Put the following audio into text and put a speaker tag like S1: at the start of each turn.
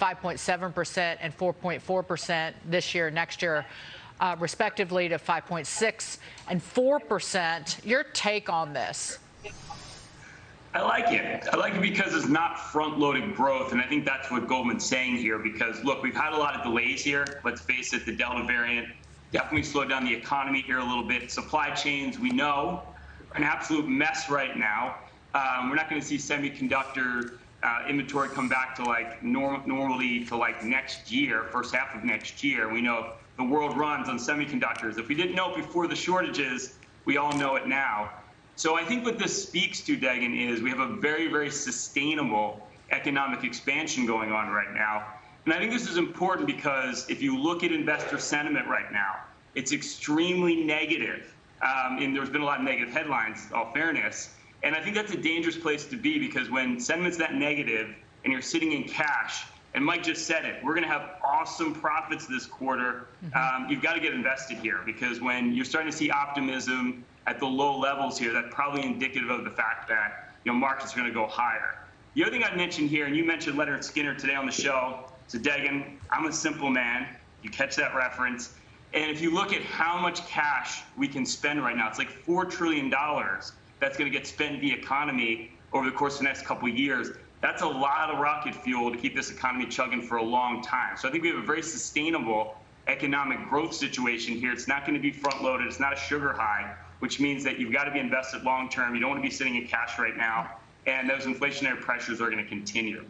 S1: 5.7% and 4.4% this year, next year, uh, respectively to 5.6 and 4%. Your take on this?
S2: I like it. I like it because it's not front-loaded growth, and I think that's what Goldman's saying here. Because look, we've had a lot of delays here. Let's face it, the Delta variant definitely slowed down the economy here a little bit. Supply chains, we know, are an absolute mess right now. Um, we're not going to see semiconductor uh, inventory come back to like norm normally to like next year, first half of next year. We know the world runs on semiconductors. If we didn't know it before the shortages, we all know it now. So I think what this speaks to, Dagen, is we have a very, very sustainable economic expansion going on right now. And I think this is important because if you look at investor sentiment right now, it's extremely negative. Um, and there's been a lot of negative headlines, all fairness. And I think that's a dangerous place to be because when sentiment's that negative and you're sitting in cash, and Mike just said it, we're going to have awesome profits this quarter. Um, you've got to get invested here because when you're starting to see optimism at the low levels here, that's probably indicative of the fact that you know markets are going to go higher. The other thing I'd mention here, and you mentioned Lynyrd Skynyrd today on the show, so Dagen, I'm a simple man. You catch that reference. And if you look at how much cash we can spend right now, it's like $4 trillion that's going to get spent in the economy over the course of the next couple of years. That's a lot of rocket fuel to keep this economy chugging for a long time. So I think we have a very sustainable economic growth situation here. It's not going to be front loaded. It's not a sugar high, which means that you've got to be invested long term. You don't want to be sitting in cash right now. And those inflationary pressures are going to continue.